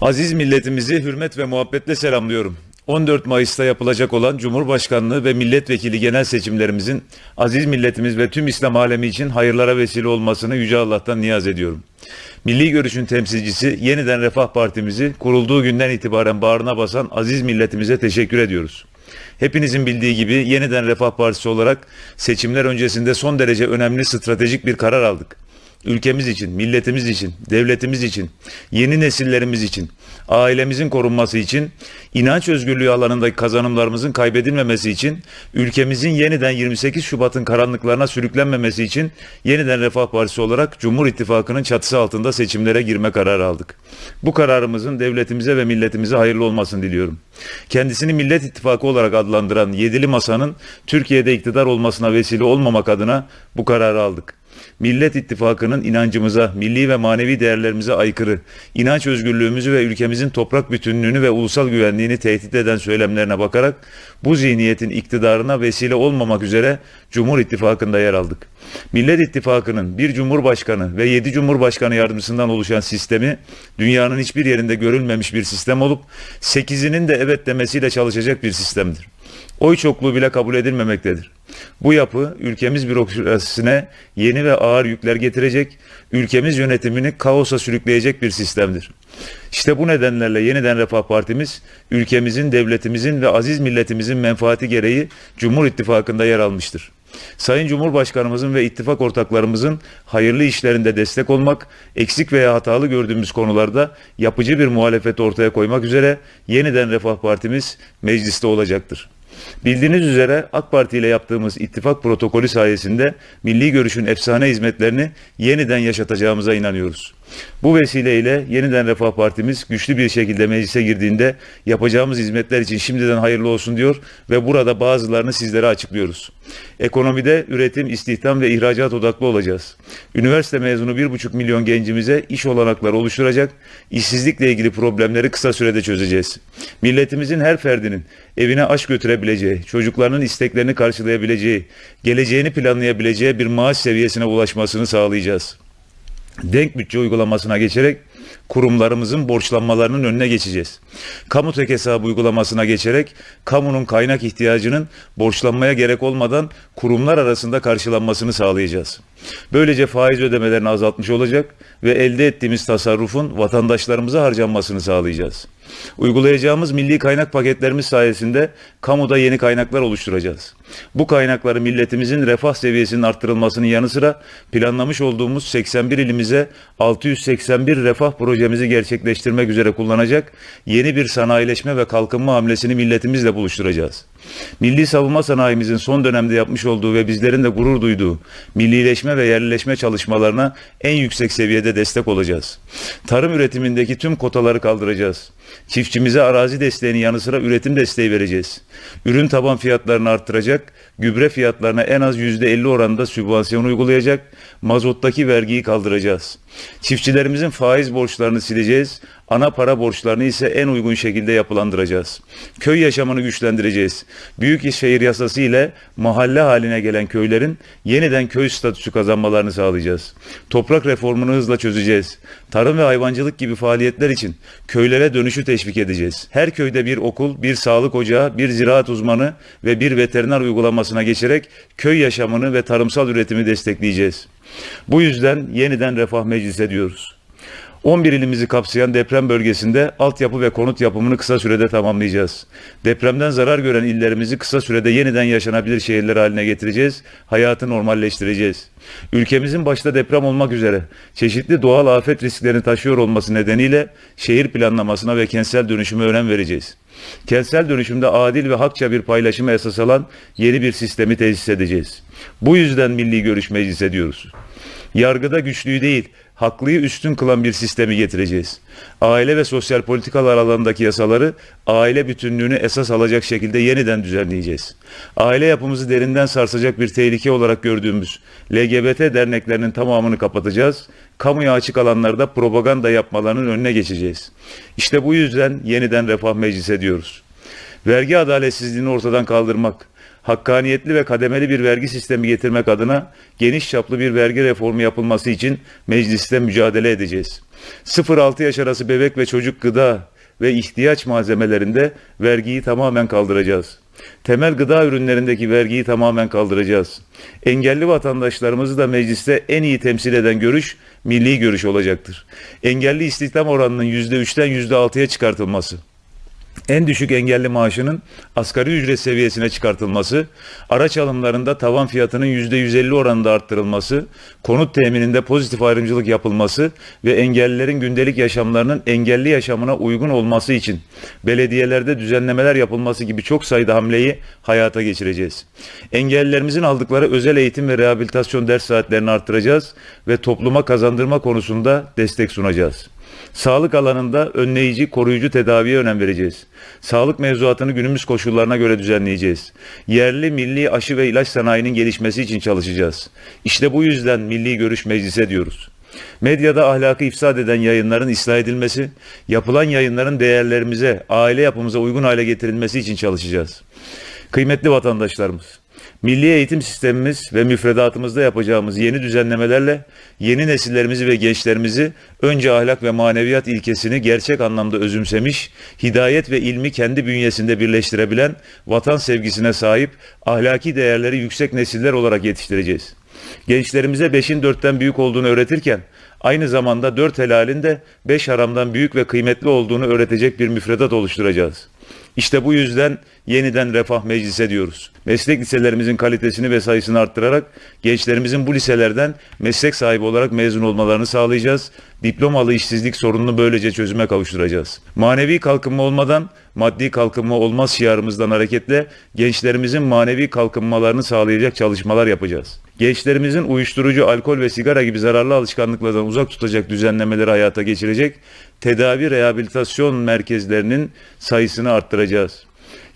Aziz milletimizi hürmet ve muhabbetle selamlıyorum. 14 Mayıs'ta yapılacak olan Cumhurbaşkanlığı ve milletvekili genel seçimlerimizin aziz milletimiz ve tüm İslam alemi için hayırlara vesile olmasını Yüce Allah'tan niyaz ediyorum. Milli Görüş'ün temsilcisi Yeniden Refah Partimizi kurulduğu günden itibaren bağrına basan aziz milletimize teşekkür ediyoruz. Hepinizin bildiği gibi Yeniden Refah Partisi olarak seçimler öncesinde son derece önemli stratejik bir karar aldık ülkemiz için, milletimiz için, devletimiz için, yeni nesillerimiz için, ailemizin korunması için, inanç özgürlüğü alanındaki kazanımlarımızın kaybedilmemesi için, ülkemizin yeniden 28 Şubat'ın karanlıklarına sürüklenmemesi için yeniden Refah Partisi olarak Cumhur İttifakı'nın çatısı altında seçimlere girme kararı aldık. Bu kararımızın devletimize ve milletimize hayırlı olmasını diliyorum. Kendisini Millet İttifakı olarak adlandıran Yedili Masa'nın Türkiye'de iktidar olmasına vesile olmamak adına bu kararı aldık. Millet İttifakı'nın inancımıza, milli ve manevi değerlerimize aykırı, inanç özgürlüğümüzü ve ülkemizin toprak bütünlüğünü ve ulusal güvenliğini tehdit eden söylemlerine bakarak bu zihniyetin iktidarına vesile olmamak üzere Cumhur İttifakı'nda yer aldık. Millet İttifakı'nın bir Cumhurbaşkanı ve yedi Cumhurbaşkanı yardımcısından oluşan sistemi dünyanın hiçbir yerinde görülmemiş bir sistem olup sekizinin de evet demesiyle çalışacak bir sistemdir. Oy çokluğu bile kabul edilmemektedir. Bu yapı ülkemiz bürokrasisine yeni ve ağır yükler getirecek, ülkemiz yönetimini kaosa sürükleyecek bir sistemdir. İşte bu nedenlerle yeniden Refah Partimiz, ülkemizin, devletimizin ve aziz milletimizin menfaati gereği Cumhur İttifakı'nda yer almıştır. Sayın Cumhurbaşkanımızın ve ittifak ortaklarımızın hayırlı işlerinde destek olmak, eksik veya hatalı gördüğümüz konularda yapıcı bir muhalefet ortaya koymak üzere yeniden Refah Partimiz mecliste olacaktır. Bildiğiniz üzere AK Parti ile yaptığımız ittifak protokolü sayesinde milli görüşün efsane hizmetlerini yeniden yaşatacağımıza inanıyoruz. Bu vesileyle yeniden Refah Partimiz güçlü bir şekilde meclise girdiğinde yapacağımız hizmetler için şimdiden hayırlı olsun diyor ve burada bazılarını sizlere açıklıyoruz. Ekonomide üretim, istihdam ve ihracat odaklı olacağız. Üniversite mezunu 1,5 milyon gencimize iş olanakları oluşturacak, işsizlikle ilgili problemleri kısa sürede çözeceğiz. Milletimizin her ferdinin evine aş götürebileceği, çocuklarının isteklerini karşılayabileceği, geleceğini planlayabileceği bir maaş seviyesine ulaşmasını sağlayacağız denk bütçe uygulamasına geçerek kurumlarımızın borçlanmalarının önüne geçeceğiz. Kamu tek hesabı uygulamasına geçerek kamunun kaynak ihtiyacının borçlanmaya gerek olmadan kurumlar arasında karşılanmasını sağlayacağız. Böylece faiz ödemelerini azaltmış olacak ve elde ettiğimiz tasarrufun vatandaşlarımıza harcanmasını sağlayacağız. Uygulayacağımız milli kaynak paketlerimiz sayesinde kamuda yeni kaynaklar oluşturacağız. Bu kaynakları milletimizin refah seviyesinin arttırılmasının yanı sıra planlamış olduğumuz 81 ilimize 681 refah projemizi gerçekleştirmek üzere kullanacak yeni bir sanayileşme ve kalkınma hamlesini milletimizle buluşturacağız. Milli savunma sanayimizin son dönemde yapmış olduğu ve bizlerin de gurur duyduğu millileşme ve yerleşme çalışmalarına en yüksek seviyede destek olacağız. Tarım üretimindeki tüm kotaları kaldıracağız. Çiftçimize arazi desteğinin yanı sıra üretim desteği vereceğiz. Ürün taban fiyatlarını arttıracak, gübre fiyatlarına en az %50 oranında sübvansiyon uygulayacak, mazottaki vergiyi kaldıracağız. Çiftçilerimizin faiz borçlarını sileceğiz, ana para borçlarını ise en uygun şekilde yapılandıracağız. Köy yaşamını güçlendireceğiz. Büyük şehir yasası ile mahalle haline gelen köylerin yeniden köy statüsü kazanmalarını sağlayacağız. Toprak reformunu hızla çözeceğiz. Tarım ve hayvancılık gibi faaliyetler için köylere dönüşü teşvik edeceğiz. Her köyde bir okul, bir sağlık ocağı, bir ziraat uzmanı ve bir veteriner uygulamasına geçerek köy yaşamını ve tarımsal üretimi destekleyeceğiz. Bu yüzden yeniden refah meclis ediyoruz. 11 ilimizi kapsayan deprem bölgesinde altyapı ve konut yapımını kısa sürede tamamlayacağız. Depremden zarar gören illerimizi kısa sürede yeniden yaşanabilir şehirler haline getireceğiz, hayatı normalleştireceğiz. Ülkemizin başta deprem olmak üzere çeşitli doğal afet risklerini taşıyor olması nedeniyle şehir planlamasına ve kentsel dönüşüme önem vereceğiz. Kentsel dönüşümde adil ve hakça bir paylaşımı esas alan yeni bir sistemi tesis edeceğiz. Bu yüzden milli görüş meclis ediyoruz. Yargıda güçlüyü değil, haklıyı üstün kılan bir sistemi getireceğiz. Aile ve sosyal politikalar alanındaki yasaları aile bütünlüğünü esas alacak şekilde yeniden düzenleyeceğiz. Aile yapımızı derinden sarsacak bir tehlike olarak gördüğümüz LGBT derneklerinin tamamını kapatacağız. Kamuya açık alanlarda propaganda yapmalarının önüne geçeceğiz. İşte bu yüzden yeniden refah meclis ediyoruz. Vergi adaletsizliğini ortadan kaldırmak, hakkaniyetli ve kademeli bir vergi sistemi getirmek adına geniş çaplı bir vergi reformu yapılması için mecliste mücadele edeceğiz. 0-6 yaş arası bebek ve çocuk gıda ve ihtiyaç malzemelerinde vergiyi tamamen kaldıracağız. Temel gıda ürünlerindeki vergiyi tamamen kaldıracağız. Engelli vatandaşlarımızı da mecliste en iyi temsil eden görüş milli görüş olacaktır. Engelli istihdam oranının %3'ten %6'ya çıkartılması en düşük engelli maaşının asgari ücret seviyesine çıkartılması, araç alımlarında tavan fiyatının %150 oranında arttırılması, konut temininde pozitif ayrımcılık yapılması ve engellilerin gündelik yaşamlarının engelli yaşamına uygun olması için belediyelerde düzenlemeler yapılması gibi çok sayıda hamleyi hayata geçireceğiz. Engellilerimizin aldıkları özel eğitim ve rehabilitasyon ders saatlerini arttıracağız ve topluma kazandırma konusunda destek sunacağız. Sağlık alanında önleyici, koruyucu tedaviye önem vereceğiz. Sağlık mevzuatını günümüz koşullarına göre düzenleyeceğiz. Yerli, milli aşı ve ilaç sanayinin gelişmesi için çalışacağız. İşte bu yüzden milli görüş meclise diyoruz. Medyada ahlakı ifsad eden yayınların ıslah edilmesi, yapılan yayınların değerlerimize, aile yapımıza uygun hale getirilmesi için çalışacağız. Kıymetli vatandaşlarımız, Milli eğitim sistemimiz ve müfredatımızda yapacağımız yeni düzenlemelerle yeni nesillerimizi ve gençlerimizi önce ahlak ve maneviyat ilkesini gerçek anlamda özümsemiş, hidayet ve ilmi kendi bünyesinde birleştirebilen, vatan sevgisine sahip, ahlaki değerleri yüksek nesiller olarak yetiştireceğiz. Gençlerimize beşin dörtten büyük olduğunu öğretirken, aynı zamanda dört helalin de beş haramdan büyük ve kıymetli olduğunu öğretecek bir müfredat oluşturacağız. İşte bu yüzden yeniden refah meclise diyoruz. Meslek liselerimizin kalitesini ve sayısını arttırarak gençlerimizin bu liselerden meslek sahibi olarak mezun olmalarını sağlayacağız. Diplomalı işsizlik sorununu böylece çözüme kavuşturacağız. Manevi kalkınma olmadan maddi kalkınma olmaz şiarımızdan hareketle gençlerimizin manevi kalkınmalarını sağlayacak çalışmalar yapacağız. Gençlerimizin uyuşturucu, alkol ve sigara gibi zararlı alışkanlıklardan uzak tutacak düzenlemeleri hayata geçirecek, tedavi rehabilitasyon merkezlerinin sayısını arttıracağız.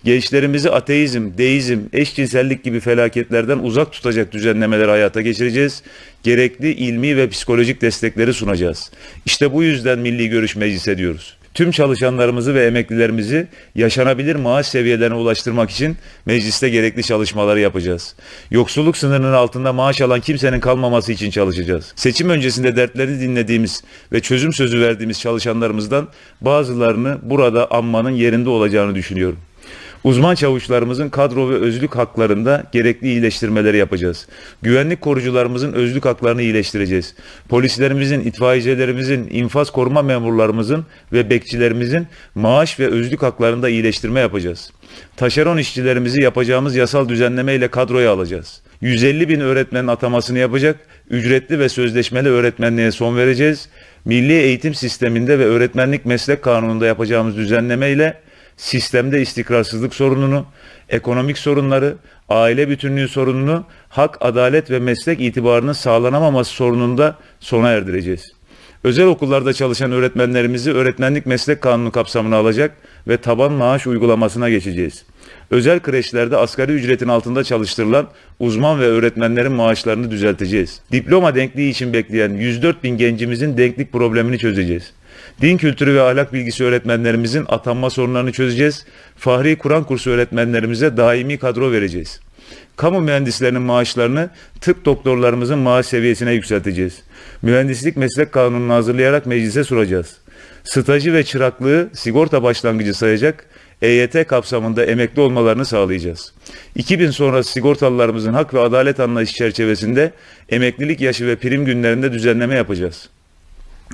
Gençlerimizi ateizm, deizm, eşcinsellik gibi felaketlerden uzak tutacak düzenlemeler hayata geçireceğiz. Gerekli ilmi ve psikolojik destekleri sunacağız. İşte bu yüzden Milli Görüş Meclisi diyoruz. Tüm çalışanlarımızı ve emeklilerimizi yaşanabilir maaş seviyelerine ulaştırmak için mecliste gerekli çalışmaları yapacağız. Yoksulluk sınırının altında maaş alan kimsenin kalmaması için çalışacağız. Seçim öncesinde dertlerini dinlediğimiz ve çözüm sözü verdiğimiz çalışanlarımızdan bazılarını burada anmanın yerinde olacağını düşünüyorum. Uzman çavuşlarımızın kadro ve özlük haklarında gerekli iyileştirmeleri yapacağız. Güvenlik korucularımızın özlük haklarını iyileştireceğiz. Polislerimizin, itfaiyecilerimizin, infaz koruma memurlarımızın ve bekçilerimizin maaş ve özlük haklarında iyileştirme yapacağız. Taşeron işçilerimizi yapacağımız yasal düzenleme ile kadroya alacağız. 150 bin öğretmenin atamasını yapacak, ücretli ve sözleşmeli öğretmenliğe son vereceğiz. Milli eğitim sisteminde ve öğretmenlik meslek kanununda yapacağımız düzenleme ile sistemde istikrarsızlık sorununu, ekonomik sorunları, aile bütünlüğü sorununu, hak, adalet ve meslek itibarının sağlanamaması sorununda sona erdireceğiz. Özel okullarda çalışan öğretmenlerimizi öğretmenlik meslek kanunu kapsamına alacak ve taban maaş uygulamasına geçeceğiz. Özel kreşlerde asgari ücretin altında çalıştırılan uzman ve öğretmenlerin maaşlarını düzelteceğiz. Diploma denkliği için bekleyen 104 bin gencimizin denklik problemini çözeceğiz. Din kültürü ve ahlak bilgisi öğretmenlerimizin atanma sorunlarını çözeceğiz. Fahri Kur'an kursu öğretmenlerimize daimi kadro vereceğiz. Kamu mühendislerinin maaşlarını tıp doktorlarımızın maaş seviyesine yükselteceğiz. Mühendislik meslek kanununu hazırlayarak meclise sunacağız. Stajı ve çıraklığı sigorta başlangıcı sayacak, EYT kapsamında emekli olmalarını sağlayacağız. 2000 sonrası sigortalılarımızın hak ve adalet anlayışı çerçevesinde emeklilik yaşı ve prim günlerinde düzenleme yapacağız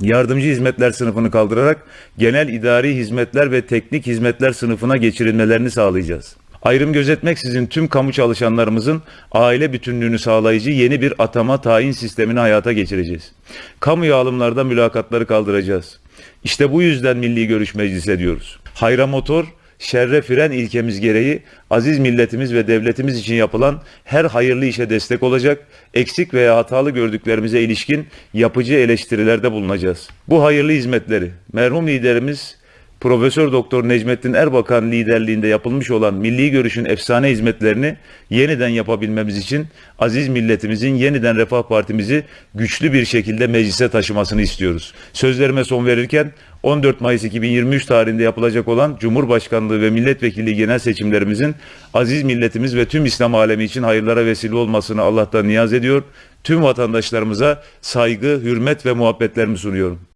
yardımcı hizmetler sınıfını kaldırarak genel idari hizmetler ve teknik hizmetler sınıfına geçirilmelerini sağlayacağız. Ayrım gözetmeksizin tüm kamu çalışanlarımızın aile bütünlüğünü sağlayıcı yeni bir atama tayin sistemini hayata geçireceğiz. Kamu alımlarda mülakatları kaldıracağız. İşte bu yüzden Milli Görüş Meclisi diyoruz. Hayra Motor şerre fren ilkemiz gereği aziz milletimiz ve devletimiz için yapılan her hayırlı işe destek olacak, eksik veya hatalı gördüklerimize ilişkin yapıcı eleştirilerde bulunacağız. Bu hayırlı hizmetleri merhum liderimiz Profesör Doktor Necmettin Erbakan liderliğinde yapılmış olan milli görüşün efsane hizmetlerini yeniden yapabilmemiz için aziz milletimizin yeniden Refah Partimizi güçlü bir şekilde meclise taşımasını istiyoruz. Sözlerime son verirken 14 Mayıs 2023 tarihinde yapılacak olan Cumhurbaşkanlığı ve milletvekilliği genel seçimlerimizin aziz milletimiz ve tüm İslam alemi için hayırlara vesile olmasını Allah'tan niyaz ediyor. Tüm vatandaşlarımıza saygı, hürmet ve muhabbetlerimi sunuyorum.